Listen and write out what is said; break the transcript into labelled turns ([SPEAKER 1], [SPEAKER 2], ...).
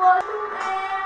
[SPEAKER 1] What a